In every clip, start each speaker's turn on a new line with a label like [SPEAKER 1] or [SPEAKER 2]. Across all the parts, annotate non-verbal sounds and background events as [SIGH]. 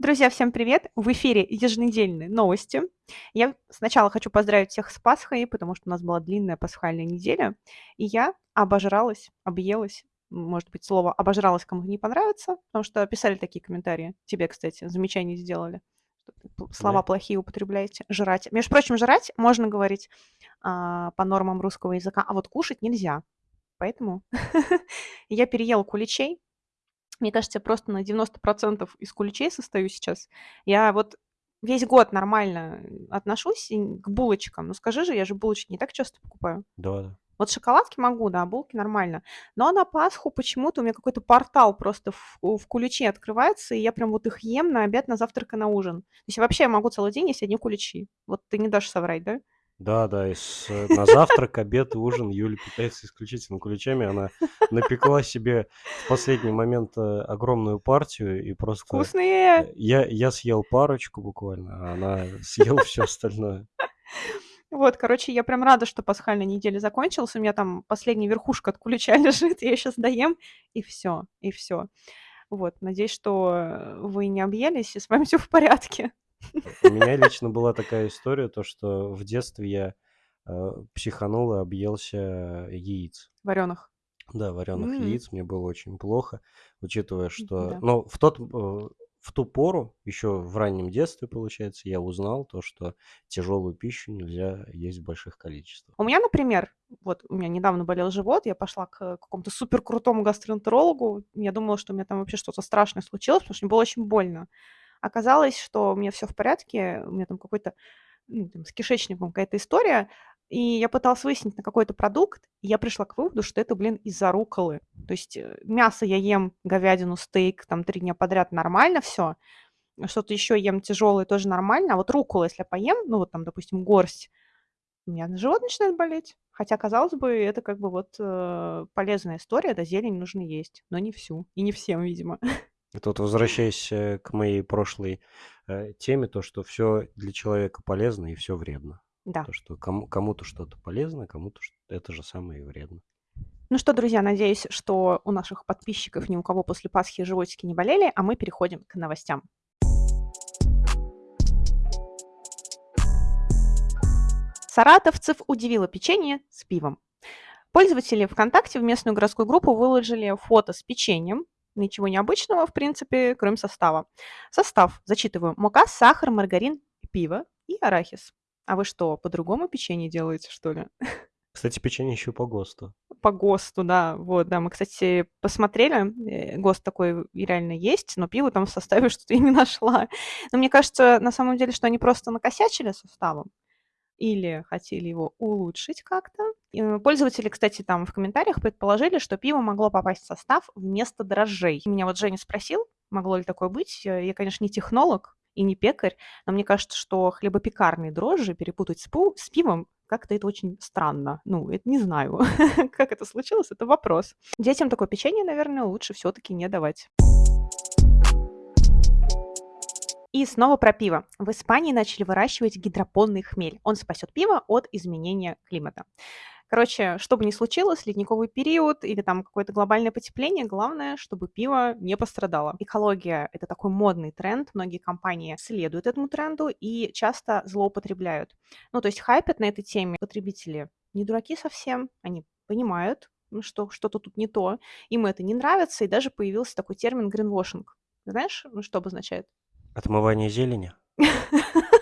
[SPEAKER 1] Друзья, всем привет! В эфире еженедельные новости. Я сначала хочу поздравить всех с Пасхой, потому что у нас была длинная пасхальная неделя, и я обожралась, объелась. Может быть, слово «обожралась» кому-то не понравится, потому что писали такие комментарии. Тебе, кстати, замечания сделали, слова
[SPEAKER 2] Да?
[SPEAKER 1] плохие употребляете. Жрать. Между прочим, жрать можно говорить а, по нормам русского языка, а вот кушать нельзя. Поэтому [LAUGHS] я переела куличей, мне кажется, я просто на 90% из куличей состою сейчас. Я вот весь год нормально отношусь к булочкам. Ну скажи же, я же булочки не так часто покупаю.
[SPEAKER 2] Да, да.
[SPEAKER 1] Вот шоколадки могу, да, булки нормально. Но на Пасху почему-то у меня какой-то портал просто в, в куличи открывается, и я прям вот их ем на обед, на завтрак и на ужин. То есть вообще я могу целый день есть одни куличи. Вот ты не дашь соврать, да?
[SPEAKER 2] Да, да, и с, э, на завтрак, обед, ужин Юля питается исключительно куличами. Она напекла себе в последний момент э, огромную партию и просто...
[SPEAKER 1] Вкусные!
[SPEAKER 2] э, Я, я съел парочку буквально, а она съела все остальное.
[SPEAKER 1] Вот, короче, я прям рада, что пасхальная неделя закончилась. У меня там последняя верхушка от кулича [LAUGHS] лежит, я сейчас доем, и все, и все. Вот, надеюсь, что вы не объелись, и с вами все в порядке.
[SPEAKER 2] У меня лично была такая история, то что в детстве я э, психанул и объелся яиц.
[SPEAKER 1] Вареных.
[SPEAKER 2] Да, вареных
[SPEAKER 1] М,
[SPEAKER 2] яиц мне было очень плохо, учитывая, что,
[SPEAKER 1] Да.
[SPEAKER 2] ну, в тот, э, в ту пору, еще в раннем детстве, получается, я узнал то, что тяжелую пищу нельзя есть в больших количествах.
[SPEAKER 1] У меня, например, вот у меня недавно болел живот, я пошла к какому-то супер крутому гастроэнтерологу. Я думала, что у меня там вообще что-то страшное случилось, потому что мне было очень больно. Оказалось, что у меня все в порядке, у меня там какой-то ну, там, с кишечником какая-то история, и я пыталась выяснить на какой-то продукт, и я пришла к выводу, что это, блин, из-за руколы. То есть э, мясо я ем, говядину, стейк, там три дня подряд нормально все, что-то еще ем тяжелое тоже нормально, а вот руколу, если я поем, ну вот там, допустим, горсть, у меня живот начинает болеть. Хотя, казалось бы, это как бы вот э, полезная история, да, зелень нужно есть, но не всю, и не всем, видимо. [LAUGHS]
[SPEAKER 2] Это вот возвращаясь э, к моей прошлой э, теме, то, что все для человека полезно и все вредно.
[SPEAKER 1] Да.
[SPEAKER 2] То, что кому- кому-то что-то полезно, кому-то это же самое и вредно.
[SPEAKER 1] Ну что, друзья, надеюсь, что у наших подписчиков ни у кого после Пасхи животики не болели, а мы переходим к новостям. Саратовцев удивило печенье с пивом. Пользователи ВКонтакте в местную городскую группу выложили фото с печеньем. Ничего необычного, в принципе, кроме состава. Состав, зачитываю, мука, сахар, маргарин, пиво и арахис. А вы что, по-другому печенье делаете, что ли? [LAUGHS]
[SPEAKER 2] Кстати, печенье еще по ГОСТу.
[SPEAKER 1] По ГОСТу, да. Вот, да, мы, кстати, посмотрели, э, ГОСТ такой реально есть, но пиво там в составе [LAUGHS] что-то я не нашла. Но мне кажется, на самом деле, что они просто накосячили составом или хотели его улучшить как-то. Э, Пользователи, кстати, там в комментариях предположили, что пиво могло попасть в состав вместо дрожжей. Меня вот Женя спросил, могло ли такое быть. Я, я, конечно, не технолог и не пекарь, но мне кажется, что хлебопекарные дрожжи перепутать с, пу- с пивом как-то это очень странно. Ну, это не знаю, [LAUGHS] как это случилось, это вопрос. Детям такое печенье, наверное, лучше все-таки не давать. И снова про пиво. В Испании начали выращивать гидропонный хмель. Он спасет пиво от изменения климата. Короче, что бы ни случилось, ледниковый период или там какое-то глобальное потепление, главное, чтобы пиво не пострадало. Экология – это такой модный тренд, многие компании следуют этому тренду и часто злоупотребляют. Ну, то есть хайпят на этой теме потребители не дураки совсем, они понимают, ну, что что-то тут не то, им это не нравится, и даже появился такой термин гринвошинг. Знаешь, ну, что обозначает?
[SPEAKER 2] Отмывание зелени? [LAUGHS]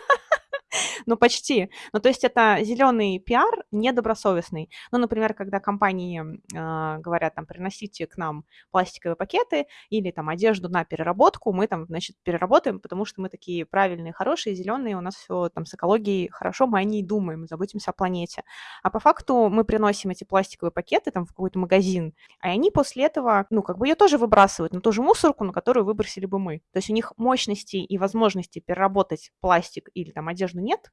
[SPEAKER 1] Ну, почти. Ну, то есть это зеленый пиар недобросовестный. Ну, например, когда компании а, говорят, там, приносите к нам пластиковые пакеты или там одежду на переработку, мы там, значит, переработаем, потому что мы такие правильные, хорошие, зеленые, у нас все там с экологией хорошо, мы о ней думаем, заботимся о планете. А по факту мы приносим эти пластиковые пакеты там в какой-то магазин, а они после этого, ну, как бы ее тоже выбрасывают на ту же мусорку, на которую выбросили бы мы. То есть у них мощности и возможности переработать пластик или там одежду нет,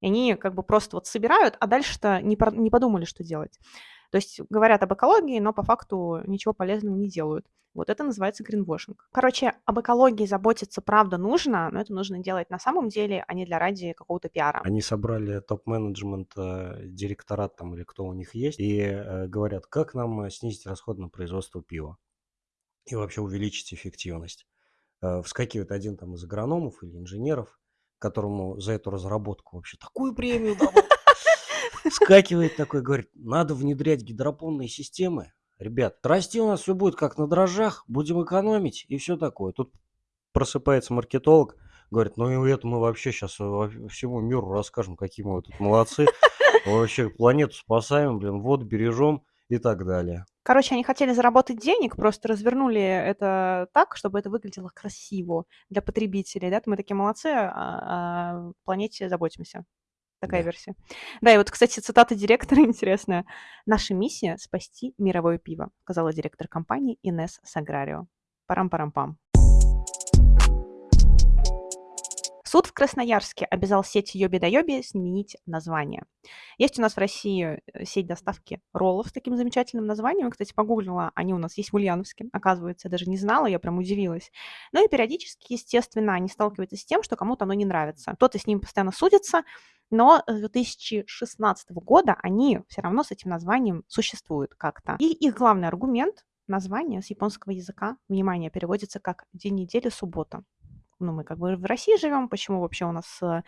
[SPEAKER 1] и они как бы просто вот собирают, а дальше-то не, не подумали, что делать. То есть говорят об экологии, но по факту ничего полезного не делают. Вот это называется гринвошинг. Короче, об экологии заботиться правда нужно, но это нужно делать на самом деле, а не для ради какого-то пиара.
[SPEAKER 2] Они собрали топ-менеджмент, э, директорат там или кто у них есть, и э, говорят, как нам э, снизить расход на производство пива и вообще увеличить эффективность. вскакивает один там из агрономов или инженеров, которому за эту разработку вообще такую премию дадут. Вскакивает такой, говорит, надо внедрять гидропонные системы. Ребят, расти у нас все будет как на дрожжах, будем экономить и все такое. Тут просыпается маркетолог, говорит, ну и это мы вообще сейчас всему миру расскажем, какие мы тут молодцы. Вообще планету спасаем, блин, вот бережем и так далее.
[SPEAKER 1] Короче, они хотели заработать денег, просто развернули это так, чтобы это выглядело красиво для потребителей. Да? Мы такие молодцы, а о планете заботимся. Такая
[SPEAKER 2] Да.
[SPEAKER 1] версия. Да, и вот, кстати, цитата директора [LAUGHS] интересная. «Наша миссия – спасти мировое пиво», сказала директор компании Инесс Саграрио. Парам-парам-пам. Суд в Красноярске обязал сеть Йоби да Йоби сменить название. Есть у нас в России э, сеть доставки роллов с таким замечательным названием. Кстати, погуглила, они у нас есть в Ульяновске. Оказывается, я даже не знала, я прям удивилась. Ну и периодически, естественно, они сталкиваются с тем, что кому-то оно не нравится. Кто-то с ним постоянно судится, но с 2016 года они все равно с этим названием существуют как-то. И их главный аргумент название с японского языка, внимание, переводится как «день недели, суббота» ну, мы как бы в России живем, почему вообще у нас э,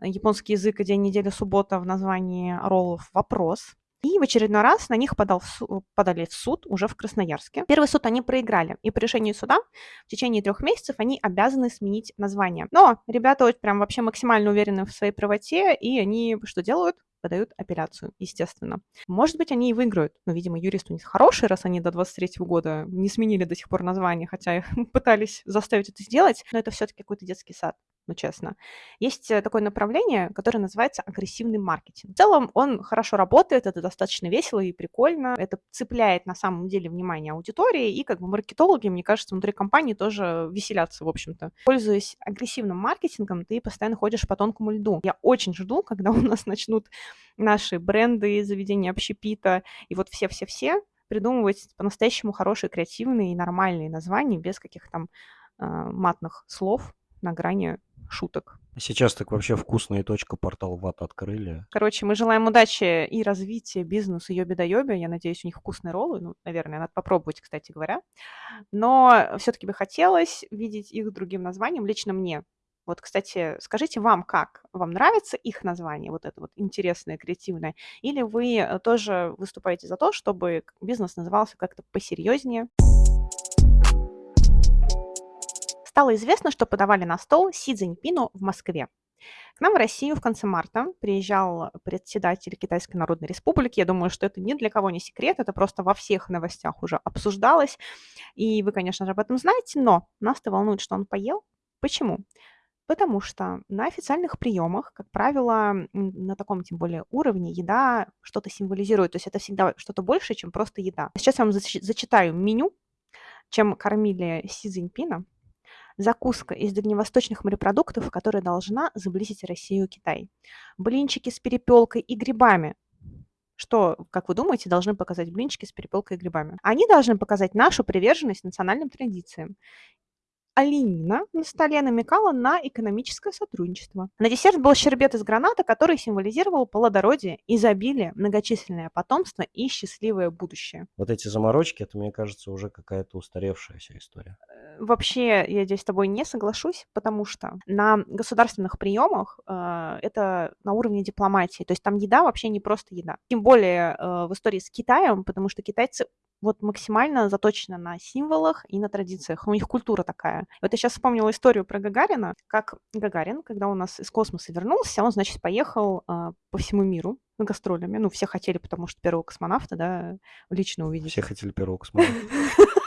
[SPEAKER 1] японский язык и день недели суббота в названии роллов вопрос. И в очередной раз на них подал в су- подали в суд уже в Красноярске. Первый суд они проиграли, и по решению суда в течение трех месяцев они обязаны сменить название. Но ребята вот прям вообще максимально уверены в своей правоте, и они что делают? Подают апелляцию, естественно. Может быть, они и выиграют, но, видимо, юрист у них хороший, раз они до 23 года не сменили до сих пор название, хотя [LAUGHS] пытались заставить это сделать, но это все-таки какой-то детский сад ну честно. Есть э, такое направление, которое называется агрессивный маркетинг. В целом он хорошо работает, это достаточно весело и прикольно, это цепляет на самом деле внимание аудитории, и как бы маркетологи, мне кажется, внутри компании тоже веселятся, в общем-то. Пользуясь агрессивным маркетингом, ты постоянно ходишь по тонкому льду. Я очень жду, когда [LAUGHS] у нас начнут наши бренды, заведения общепита и вот все-все-все придумывать по-настоящему хорошие, креативные и нормальные названия без каких-то там э, матных слов на грани шуток.
[SPEAKER 2] Сейчас так вообще вкусная точка портал ВАТ открыли.
[SPEAKER 1] Короче, мы желаем удачи и развития бизнесу Йоби да Йоби. Я надеюсь, у них вкусные роллы. Ну, наверное, надо попробовать, кстати говоря. Но все-таки бы хотелось видеть их другим названием. Лично мне. Вот, кстати, скажите вам как? Вам нравится их название, вот это вот интересное, креативное? Или вы э, тоже выступаете за то, чтобы бизнес назывался как-то посерьезнее? Стало известно, что подавали на стол Си Цзиньпину в Москве. К нам в Россию в конце марта приезжал председатель Китайской Народной Республики. Я думаю, что это ни для кого не секрет, это просто во всех новостях уже обсуждалось. И вы, конечно же, об этом знаете, но нас-то волнует, что он поел. Почему? Потому что на официальных приемах, как правило, на таком тем более уровне еда что-то символизирует. То есть это всегда что-то большее, чем просто еда. Сейчас я вам зачитаю меню, чем кормили Си Цзиньпина закуска из дальневосточных морепродуктов, которая должна заблизить Россию и Китай. Блинчики с перепелкой и грибами. Что, как вы думаете, должны показать блинчики с перепелкой и грибами? Они должны показать нашу приверженность национальным традициям оленина на столе намекала на экономическое сотрудничество. На десерт был щербет из граната, который символизировал плодородие, изобилие, многочисленное потомство и счастливое будущее.
[SPEAKER 2] Вот эти заморочки, это, мне кажется, уже какая-то устаревшая вся история.
[SPEAKER 1] Э, вообще, я здесь с тобой не соглашусь, потому что на государственных приемах э, это на уровне дипломатии. То есть там еда вообще не просто еда. Тем более э, в истории с Китаем, потому что китайцы вот максимально заточена на символах и на традициях. У них культура такая. Вот я сейчас вспомнила историю про Гагарина, как Гагарин, когда у нас из космоса вернулся, он, значит, поехал э, по всему миру гастролями. Ну, все хотели, потому что первого космонавта, да, лично увидеть.
[SPEAKER 2] Все хотели первого космонавта. [LAUGHS]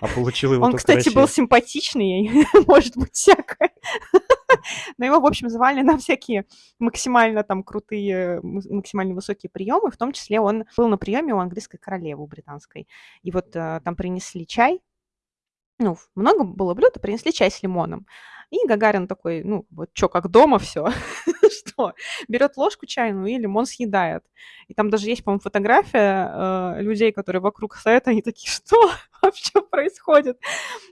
[SPEAKER 2] А получил его
[SPEAKER 1] Он, кстати, был симпатичный, [LAUGHS] может быть, всякое. [LAUGHS] Но его, в общем, звали на всякие максимально там крутые, максимально высокие приемы. В том числе он был на приеме у английской королевы, у британской. И вот э, там принесли чай, ну, много было блюд, принесли чай с лимоном. И Гагарин такой, ну, вот что, как дома все, [LAUGHS] что, [LAUGHS] берет ложку чайную и лимон съедает. И там даже есть, по-моему, фотография э, людей, которые вокруг стоят, они такие, что [LAUGHS] вообще происходит?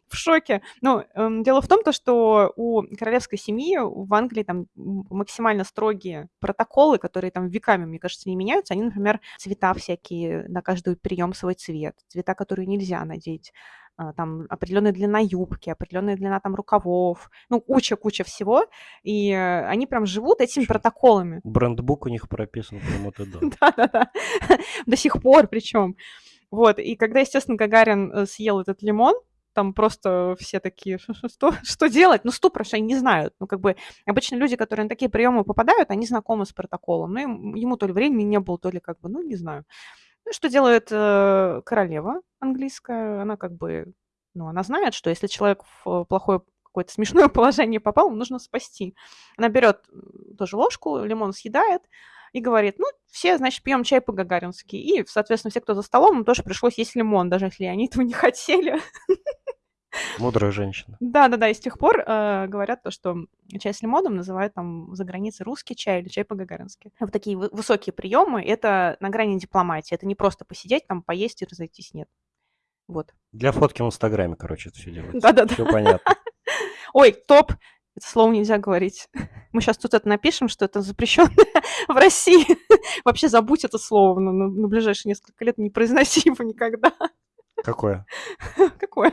[SPEAKER 1] В шоке. Ну, э, дело в том, то, что у королевской семьи в Англии там максимально строгие протоколы, которые там веками, мне кажется, не меняются. Они, например, цвета всякие, на каждый прием свой цвет, цвета, которые нельзя надеть там определенная длина юбки, определенная длина там рукавов, ну, куча-куча всего, и э, они прям живут этими протоколами.
[SPEAKER 2] Брендбук у них прописан прям это да. [LAUGHS]
[SPEAKER 1] Да-да-да, [LAUGHS] до сих пор причем. Вот, и когда, естественно, Гагарин э, съел этот лимон, там просто все такие, что, [LAUGHS] что делать? Ну, ступор, что они не знают. Ну, как бы обычно люди, которые на такие приемы попадают, они знакомы с протоколом. Ну, ему то ли времени не было, то ли как бы, ну, не знаю. Что делает э, королева английская? Она как бы, ну, она знает, что если человек в плохое какое-то смешное [LAUGHS] положение попал, нужно спасти. Она берет тоже ложку, лимон съедает, и говорит, ну, все, значит, пьем чай по-гагарински. И, соответственно, все, кто за столом, им тоже пришлось есть лимон, даже если они этого не [LAUGHS] хотели.
[SPEAKER 2] Мудрая женщина.
[SPEAKER 1] Да, да, да. И с тех пор э, говорят то, что чай с лимоном называют там за границей русский чай или чай по-гагарински. Вот такие высокие приемы это на грани дипломатии. Это не просто посидеть там, поесть и разойтись, нет. Вот.
[SPEAKER 2] Для фотки в Инстаграме, короче, это все делается.
[SPEAKER 1] Да-да-да.
[SPEAKER 2] Все понятно. [LAUGHS]
[SPEAKER 1] Ой, топ. Это слово нельзя говорить. Мы сейчас тут это напишем, что это запрещенное [LAUGHS] в России. [LAUGHS] Вообще забудь это слово на, на, на ближайшие несколько лет, не произноси его никогда.
[SPEAKER 2] Какое?
[SPEAKER 1] Какое?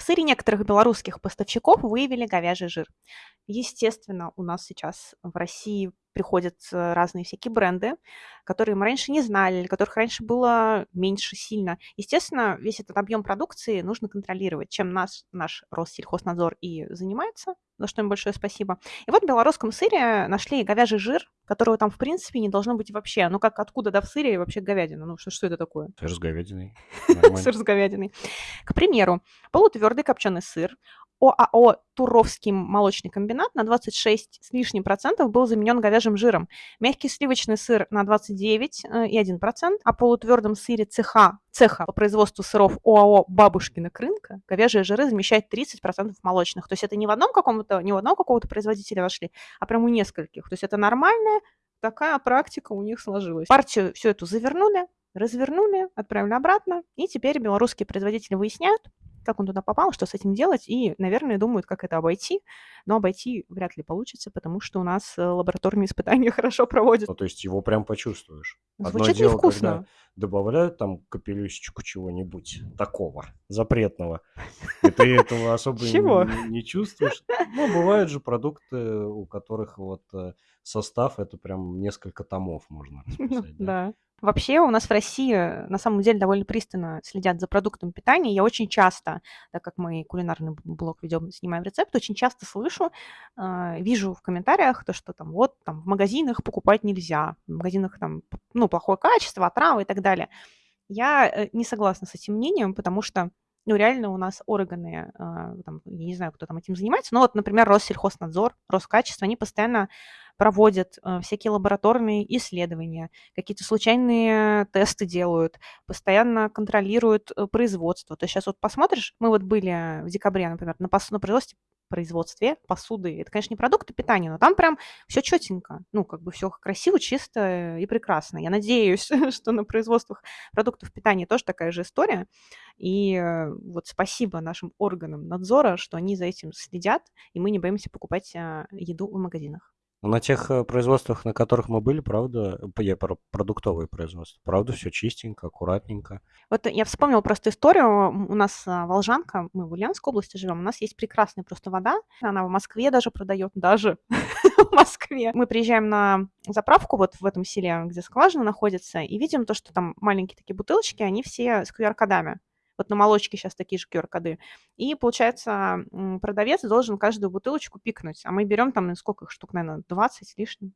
[SPEAKER 1] В сыре некоторых белорусских поставщиков выявили говяжий жир. Естественно, у нас сейчас в России приходят э, разные всякие бренды, которые мы раньше не знали, которых раньше было меньше сильно. Естественно, весь этот объем продукции нужно контролировать, чем наш, наш Россельхознадзор и занимается, за что им большое спасибо. И вот в белорусском сыре нашли говяжий жир, которого там, в принципе, не должно быть вообще. Ну, как откуда, да, в сыре вообще говядина? Ну, что, что это такое?
[SPEAKER 2] Сыр с говядиной. [LAUGHS]
[SPEAKER 1] Сыр с говядиной. К примеру, полутвердый копченый сыр, ОАО «Туровский молочный комбинат» на 26 с лишним процентов был заменен говяжьим жиром. Мягкий сливочный сыр на 29,1%, э, а полутвердом сыре цеха, цеха по производству сыров ОАО «Бабушкина крынка» говяжьи жиры замещают 30% молочных. То есть это не в одном каком-то, не в одном какого-то производителя вошли, а прям у нескольких. То есть это нормальная такая практика у них сложилась. Партию всю эту завернули, развернули, отправили обратно, и теперь белорусские производители выясняют, как он туда попал, что с этим делать, и, наверное, думают, как это обойти, но обойти вряд ли получится, потому что у нас э, лабораторные [LAUGHS] испытания хорошо проводят.
[SPEAKER 2] Ну, то есть его прям почувствуешь.
[SPEAKER 1] Звучит Одно невкусно. Дело,
[SPEAKER 2] добавляют там капелюсечку чего-нибудь такого запретного, и ты этого [LAUGHS] особо не чувствуешь. Ну, бывают же продукты, у которых вот э, состав, это прям несколько томов можно [LAUGHS] расписать.
[SPEAKER 1] Да. Вообще у нас в России на самом деле довольно пристально следят за продуктами питания. Я очень часто, так как мы кулинарный блог ведем, снимаем рецепт, очень часто слышу, э, вижу в комментариях то, что там вот там в магазинах покупать нельзя, в магазинах там ну плохое качество, отравы и так далее. Я э, не согласна с этим мнением, потому что ну, реально у нас органы, э, там, я не знаю, кто там этим занимается, но вот, например, Россельхознадзор, Роскачество, они постоянно проводят э, всякие лабораторные исследования, какие-то случайные тесты делают, постоянно контролируют э, производство. То есть сейчас вот посмотришь, мы вот были в декабре, например, на, пос- на производстве производстве посуды. Это, конечно, не продукты питания, но там прям все четенько. Ну, как бы все красиво, чисто и прекрасно. Я надеюсь, [LAUGHS] что на производствах продуктов питания тоже такая же история. И э, вот спасибо нашим органам надзора, что они за этим следят, и мы не боимся покупать еду в магазинах.
[SPEAKER 2] На тех э, производствах, на которых мы были, правда, я про продуктовые производства, правда, все чистенько, аккуратненько.
[SPEAKER 1] Вот я вспомнила просто историю. У нас а, Волжанка, мы в Ульяновской области живем, у нас есть прекрасная просто вода. Она в Москве даже продает, даже [LAUGHS] в Москве. Мы приезжаем на заправку вот в этом селе, где скважина находится, и видим то, что там маленькие такие бутылочки, они все с QR-кодами. Вот на молочке сейчас такие же QR-коды. И, получается, продавец должен каждую бутылочку пикнуть. А мы берем там, сколько их штук, наверное, 20 с лишним.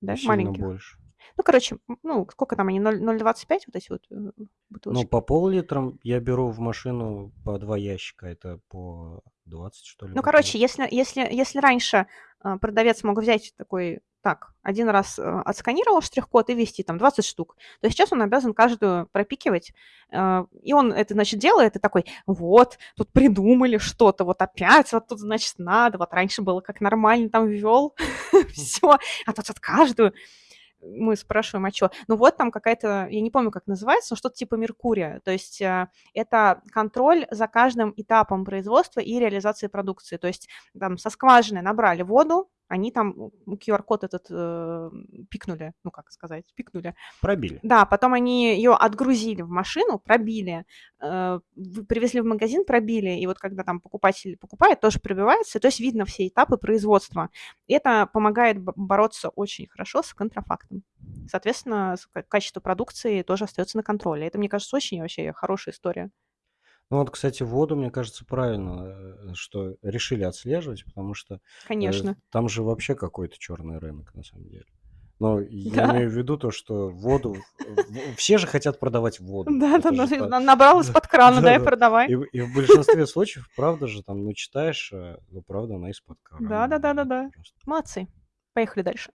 [SPEAKER 1] Да,
[SPEAKER 2] маленьких. больше.
[SPEAKER 1] Ну, короче, ну, сколько там они, 0,25 вот эти вот э, бутылочки?
[SPEAKER 2] Ну, по пол-литра я беру в машину по два ящика, это по 20, что ли.
[SPEAKER 1] Ну, короче, если, если, если раньше э, продавец мог взять такой так, один раз э, отсканировал штрих-код и ввести там 20 штук, то сейчас он обязан каждую пропикивать, и он это, значит, делает, и такой, вот, тут придумали что-то, вот опять, вот тут, значит, надо, вот раньше было как нормально там ввел, [LAUGHS] все, а тут вот каждую мы спрашиваем, а что? Ну вот там какая-то, я не помню, как называется, но что-то типа Меркурия. То есть э, это контроль за каждым этапом производства и реализации продукции. То есть там со скважины набрали воду, они там QR-код этот э, пикнули, ну как сказать, пикнули.
[SPEAKER 2] Пробили.
[SPEAKER 1] Да, потом они ее отгрузили в машину, пробили, э, привезли в магазин, пробили, и вот когда там покупатель покупает, тоже пробивается, то есть видно все этапы производства. И это помогает бороться очень хорошо с контрафактом. Соответственно, качество продукции тоже остается на контроле. Это, мне кажется, очень вообще хорошая история.
[SPEAKER 2] Ну вот, кстати, воду, мне кажется, правильно, э, что решили отслеживать, потому что э,
[SPEAKER 1] Конечно.
[SPEAKER 2] там же вообще какой-то черный рынок на самом деле. Но я
[SPEAKER 1] Да.
[SPEAKER 2] имею в виду то, что воду... Все же хотят продавать воду.
[SPEAKER 1] Да, да,
[SPEAKER 2] же
[SPEAKER 1] да, набрал из-под [LAUGHS] крана, да, и продавай.
[SPEAKER 2] И, в- и в большинстве случаев, правда же, там, ну, читаешь, э, ну, правда, она из-под крана.
[SPEAKER 1] Да, да, да, да, да. Молодцы. Поехали дальше.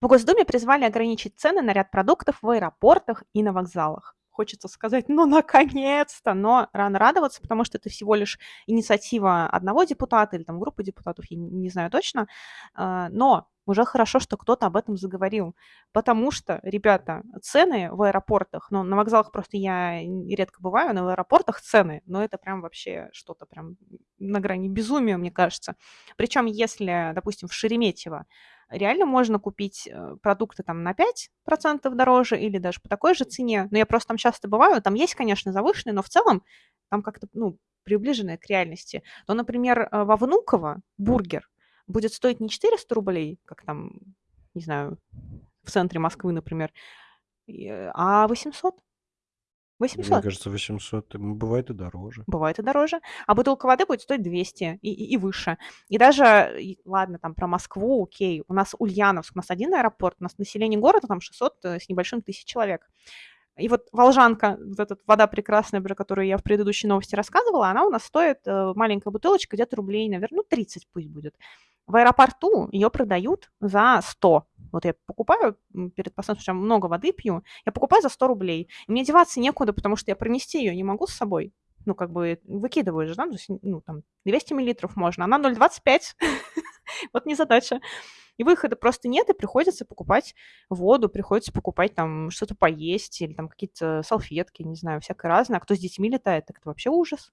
[SPEAKER 1] В Госдуме призвали ограничить цены на ряд продуктов в аэропортах и на вокзалах. Хочется сказать, ну, наконец-то, но рано радоваться, потому что это всего лишь инициатива одного депутата или там группы депутатов, я не знаю точно, А, но уже хорошо, что кто-то об этом заговорил, потому что, ребята, цены в аэропортах, ну, на вокзалах просто я редко бываю, но в аэропортах цены, но это прям вообще что-то прям на грани безумия, мне кажется. Причем, если, допустим, в Шереметьево реально можно купить э, продукты там на 5% дороже или даже по такой же цене, но я просто там часто бываю, там есть, конечно, завышенные, но в целом там как-то, ну, приближенное к реальности, то, например, э, во Внуково бургер будет стоить не 400 рублей, как там, не знаю, в центре Москвы, например, э, а 800.
[SPEAKER 2] Мне
[SPEAKER 1] 800.
[SPEAKER 2] кажется, 800, м, бывает и дороже.
[SPEAKER 1] Бывает и дороже. А бутылка воды будет стоить 200 и, и- и выше. И даже, и ладно, там про Москву, окей, у нас Ульяновск, у нас один аэропорт, у нас население города там 600 э, с небольшим тысяч человек. И вот Волжанка, вот эта вода прекрасная, про которую я в предыдущей новости рассказывала, она у нас стоит, э, маленькая бутылочка, где-то рублей, наверное, ну, 30 пусть будет. В аэропорту ее продают за 100. Вот я покупаю перед посадкой, потому много воды пью, я покупаю за 100 рублей. И мне деваться некуда, потому что я пронести ее не могу с собой. Ну, как бы выкидываю же, да, есть, ну, там, 200 миллилитров можно, она 0,25. [LAUGHS] Вот незадача. И выхода просто нет, и приходится покупать воду, приходится покупать там что-то поесть или там какие-то салфетки, не знаю, всякое разное. А кто с детьми летает, так это вообще ужас.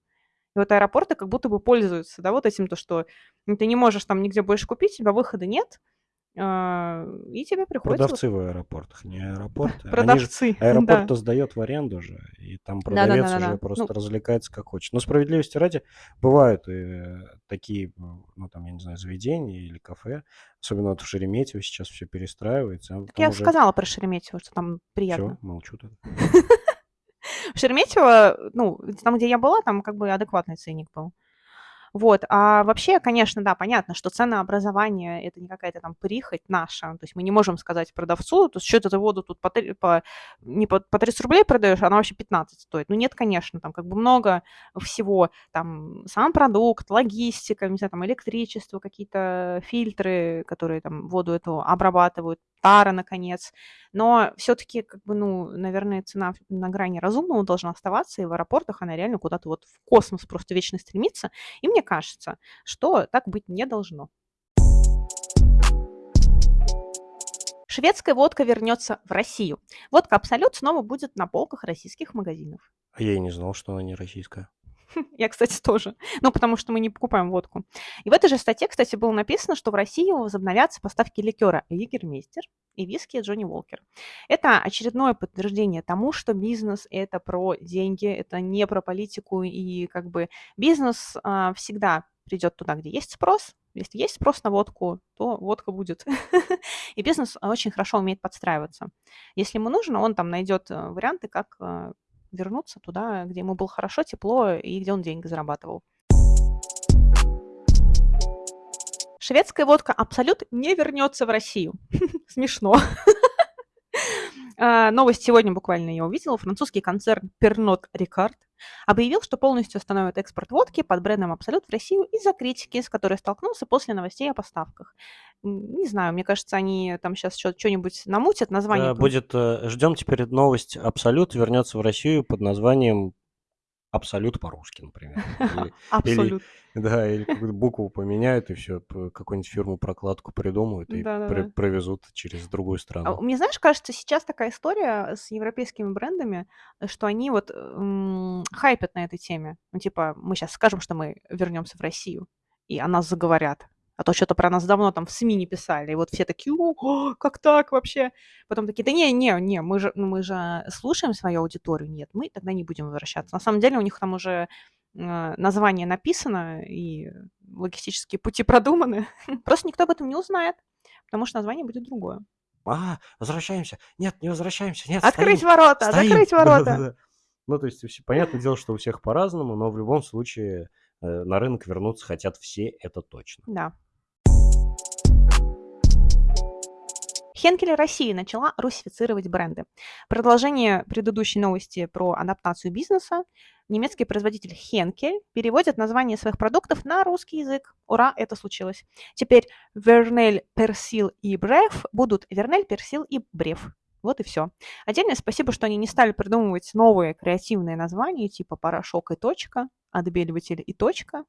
[SPEAKER 1] И вот аэропорты как будто бы пользуются, да, вот этим, то, что ну, ты не можешь там нигде больше купить, у тебя выхода нет, а, и тебе приходится...
[SPEAKER 2] Продавцы в аэропортах, не аэропорты. Же...
[SPEAKER 1] Продавцы, [LAUGHS] да.
[SPEAKER 2] Аэропорт-то сдает в аренду же, и там продавец уже просто
[SPEAKER 1] Ну,
[SPEAKER 2] развлекается как хочет. Но справедливости ради, бывают и такие, ну там, я не знаю, заведения или кафе, особенно вот в Шереметьево сейчас все перестраивается, а
[SPEAKER 1] так я
[SPEAKER 2] уже
[SPEAKER 1] сказала про Шереметьево, что там
[SPEAKER 2] все,
[SPEAKER 1] приятно.
[SPEAKER 2] молчу тогда. [LAUGHS]
[SPEAKER 1] В Шереметьево, ну, там, где я была, там как бы адекватный ценник был. Вот, а вообще, конечно, да, понятно, что ценообразование– это не какая-то там прихоть наша, то есть мы не можем сказать продавцу, то есть что ты воду тут по, по- не по, по 30 рублей продаешь, она вообще 15 стоит. Ну нет, конечно, там как бы много всего, там сам продукт, логистика, не знаю, там электричество, какие-то фильтры, которые там воду эту обрабатывают, тара, наконец. Но все-таки, как бы, ну, наверное, цена на грани разумного должна оставаться, и в аэропортах она реально куда-то вот в космос просто вечно стремится. И мне кажется, что так быть не должно. Шведская водка вернется в Россию. Водка Абсолют снова будет на полках российских магазинов.
[SPEAKER 2] А я и не знал, что она не российская. [LAUGHS]
[SPEAKER 1] Я, кстати, тоже. Ну, потому что мы не покупаем водку. И в этой же статье, кстати, было написано, что в Россию возобновятся поставки ликера Егермейстер и виски Джонни Уолкер. Это очередное подтверждение тому, что бизнес – это про деньги, это не про политику, и как бы бизнес а, всегда придет туда, где есть спрос. Если есть спрос на водку, то водка будет. [LAUGHS] И бизнес очень хорошо умеет подстраиваться. Если ему нужно, он там найдет э, варианты, как э, вернуться туда, где ему было хорошо, тепло и где он деньги зарабатывал. Шведская водка Абсолют не вернется в Россию. [LAUGHS] Смешно. А, Новость сегодня буквально я увидела. Французский концерн Pernod Ricard объявил, что полностью остановит экспорт водки под брендом Абсолют в Россию из-за критики, с которой столкнулся после новостей о поставках. Не знаю, мне кажется, они там сейчас что-нибудь намутят, название...
[SPEAKER 2] Э, Будет, ждем теперь новость Абсолют вернется в Россию под названием Абсолют по-русски, например. [LAUGHS]
[SPEAKER 1] Абсолют.
[SPEAKER 2] да, или какую-то букву поменяют, и все, какую-нибудь фирму прокладку придумают и провезут через другую
[SPEAKER 1] А
[SPEAKER 2] страну.
[SPEAKER 1] Мне, знаешь, кажется, сейчас такая история с европейскими брендами, что они вот хайпят на этой теме. Ну, типа, мы сейчас скажем, что мы вернемся в Россию. и о нас заговорят. А то что-то про нас давно там в СМИ не писали. И вот все такие, о, [GASPS] как так вообще? Потом такие, да не, не, не, мы же, ну, мы же слушаем свою аудиторию. Нет, мы тогда не будем возвращаться. На самом деле у них там уже э, название написано и логистические пути продуманы. [LAUGHS] Просто никто об этом не узнает, потому что название будет другое.
[SPEAKER 2] А, возвращаемся. Нет, не возвращаемся. Нет,
[SPEAKER 1] Открыть
[SPEAKER 2] стоим.
[SPEAKER 1] ворота,
[SPEAKER 2] Стоим.
[SPEAKER 1] закрыть [LAUGHS] ворота.
[SPEAKER 2] Ну, то есть, понятное дело, что у всех по-разному, но в любом случае э, на рынок вернуться хотят все, это точно.
[SPEAKER 1] Да. Хенкель России начала русифицировать бренды. Продолжение предыдущей новости про адаптацию бизнеса. Немецкий производитель Хенкель переводит название своих продуктов на русский язык. Ура, это случилось. Теперь Вернель, Персил и Бреф будут Вернель, Персил и Бреф. Вот и все. Отдельное спасибо, что они не стали придумывать новые креативные названия, типа порошок и точка, отбеливатель и точка,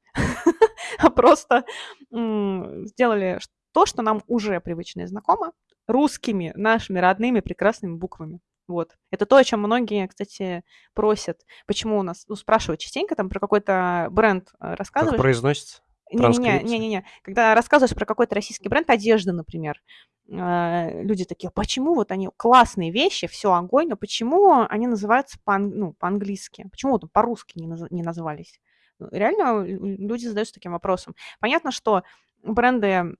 [SPEAKER 1] а [LAUGHS] просто сделали то, что нам уже привычно и знакомо, русскими, нашими родными прекрасными буквами. Вот. Это то, о чем многие, кстати, просят. Почему у нас, ну, спрашивают частенько там про какой-то бренд э,
[SPEAKER 2] Как
[SPEAKER 1] рассказываешь.
[SPEAKER 2] произносится?
[SPEAKER 1] Не-не-не. Когда рассказываешь про какой-то российский бренд одежды, например, э, люди такие, почему вот они классные вещи, все огонь, но почему они называются по, ну, по-английски? Почему вот по-русски не, наз- не назвались? Ну, Реально люди задаются таким вопросом. Понятно, что бренды,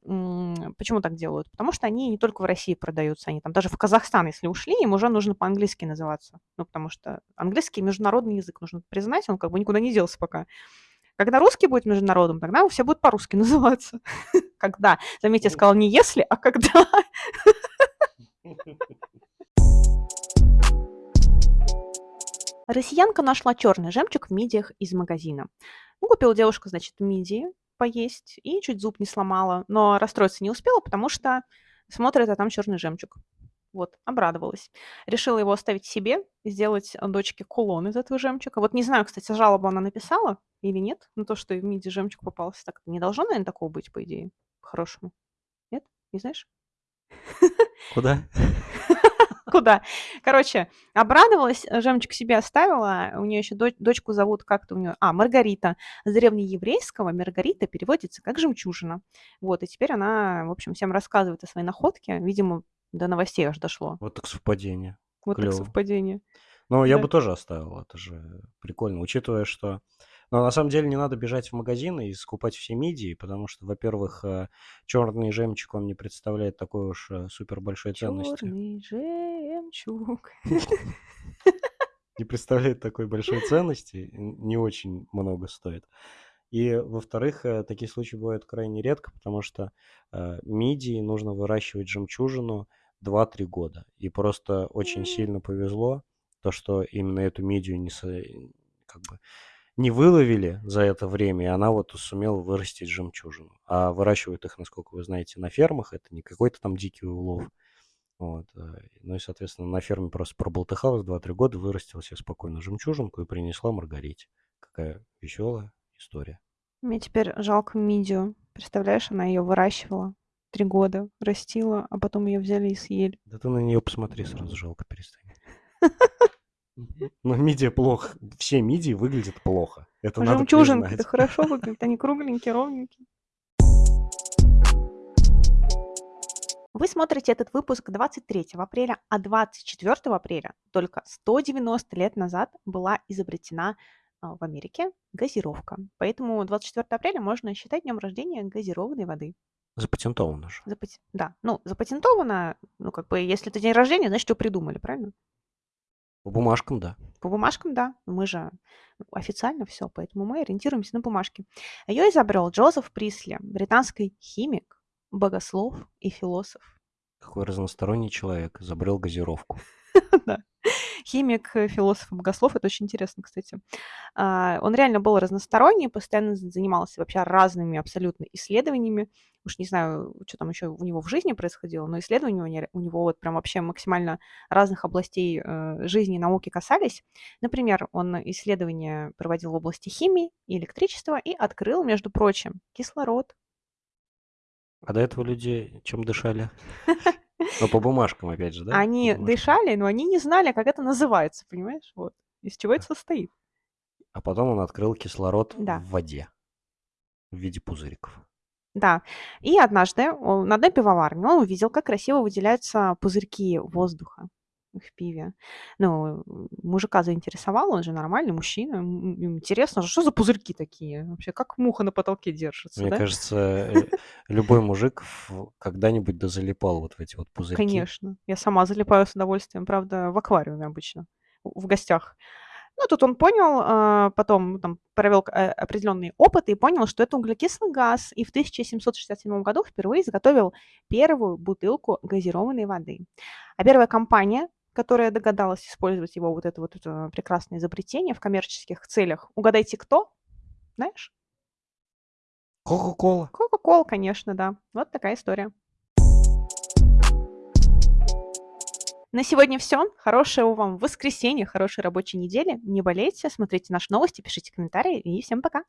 [SPEAKER 1] почему так делают? Потому что они не только в России продаются, они там даже в Казахстан, если ушли, им уже нужно по-английски называться. Ну, потому что английский международный язык, нужно признать, он как бы никуда не делся пока. Когда русский будет международным, тогда все будут по-русски [LAUGHS] называться. Когда. Заметьте, я сказала не если, а когда. Россиянка нашла черный жемчуг в мидиях из магазина. Ну, купила девушка, значит, мидии поесть и чуть зуб не сломала, но расстроиться не успела, потому что смотрит, а там черный жемчуг. Вот, обрадовалась. Решила его оставить себе, сделать дочке кулон из этого жемчуга. Вот не знаю, кстати, жалобу она написала или нет, на то, что и в миди жемчуг попался. Так не должно, наверное, такого быть, по идее, по-хорошему. Нет? Не знаешь?
[SPEAKER 2] Куда? [LAUGHS]
[SPEAKER 1] Куда? Короче, обрадовалась, э, жемчуг себе оставила. У нее еще дочку зовут как-то у нее... А, Маргарита. С древнееврейского Маргарита переводится как жемчужина. Вот, и теперь она, в общем, всем рассказывает о своей находке. Видимо, до новостей аж дошло.
[SPEAKER 2] Вот так совпадение.
[SPEAKER 1] Вот
[SPEAKER 2] Клёво.
[SPEAKER 1] так совпадение.
[SPEAKER 2] Ну, я
[SPEAKER 1] Да.
[SPEAKER 2] бы тоже оставил, это же прикольно, учитывая, что... Но на самом деле не надо бежать в магазины и скупать все мидии, потому что, во-первых, черный жемчуг, он не представляет такой уж э, супер большой ценности.
[SPEAKER 1] Черный жемчуг.
[SPEAKER 2] Не представляет такой большой ценности, не очень много стоит. И, во-вторых, э, такие случаи бывают крайне редко, потому что э, мидии нужно выращивать жемчужину 2-3 года. И просто очень сильно повезло, то, что именно эту мидию не, со- как бы, не выловили за это время, и она вот сумела вырастить жемчужину. А выращивают их, насколько вы знаете, на фермах, это не какой-то там дикий улов. Вот. э, Ну и, соответственно, на ферме просто проболтыхалась 2-3 года, вырастила себе спокойно жемчужинку и принесла Маргарите. Какая веселая история.
[SPEAKER 1] Мне теперь жалко Мидию. Представляешь, она ее выращивала три года, растила, а потом ее взяли и съели.
[SPEAKER 2] Да ты на нее посмотри, сразу жалко перестань. [LAUGHS] Но мидия плохо. Все мидии выглядят плохо. Это надо
[SPEAKER 1] Жемчужинки-то
[SPEAKER 2] признать.
[SPEAKER 1] хорошо [LAUGHS] выглядят, они кругленькие, ровненькие. Вы смотрите этот выпуск 23 апреля, а 24 апреля, только 190 лет назад, была изобретена а, в Америке газировка. Поэтому 24 апреля можно считать днем рождения газированной воды.
[SPEAKER 2] Запатентовано же.
[SPEAKER 1] Запати- Да, ну, запатентовано, ну, как бы, если это день рождения, значит, что придумали, правильно?
[SPEAKER 2] По бумажкам, да.
[SPEAKER 1] По бумажкам, да. Мы же ну, официально все, поэтому мы ориентируемся на бумажки. Ее изобрел Джозеф Присли, британский химик, богослов и философ.
[SPEAKER 2] Какой разносторонний человек изобрел газировку. [LAUGHS]
[SPEAKER 1] Да. Химик, э, философ и богослов. Это очень интересно, кстати. А, Он реально был разносторонний, постоянно занимался вообще разными абсолютно исследованиями. Уж не знаю, что там еще у него в жизни происходило, но исследования у него вот прям вообще максимально разных областей э, жизни и науки касались. Например, он исследования проводил в области химии и электричества и открыл, между прочим, кислород.
[SPEAKER 2] А до этого люди чем дышали? [LAUGHS] Ну, по бумажкам, опять же, да?
[SPEAKER 1] Они дышали, но они не знали, как это называется, понимаешь? Вот. Из чего это состоит.
[SPEAKER 2] А потом он открыл кислород
[SPEAKER 1] Да.
[SPEAKER 2] в воде. в виде пузыриков.
[SPEAKER 1] Да. И однажды он на одной пивоварне он увидел, как красиво выделяются пузырьки воздуха в пиве. Ну, мужика заинтересовало, он же нормальный мужчина. М, м, Интересно, что за пузырьки такие? Вообще, как муха на потолке держится,
[SPEAKER 2] Мне
[SPEAKER 1] да?
[SPEAKER 2] кажется, э, любой мужик когда-нибудь дозалипал вот в эти вот пузырьки.
[SPEAKER 1] Конечно. Я сама залипаю с удовольствием, правда, в аквариуме обычно, в гостях. Ну, тут он понял, а, потом ну, там провел э, определенные опыты и понял, что это углекислый газ, и в 1767 году впервые изготовил первую бутылку газированной воды. А первая компания, которая догадалась использовать его вот это вот это прекрасное изобретение в коммерческих целях, угадайте, кто? Знаешь?
[SPEAKER 2] Кока-кола.
[SPEAKER 1] Кока-кола, конечно, да. Вот такая история. На сегодня все. Хорошего вам воскресенья, хорошей рабочей недели. Не болейте, смотрите наши новости, пишите комментарии и всем пока.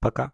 [SPEAKER 2] Пока.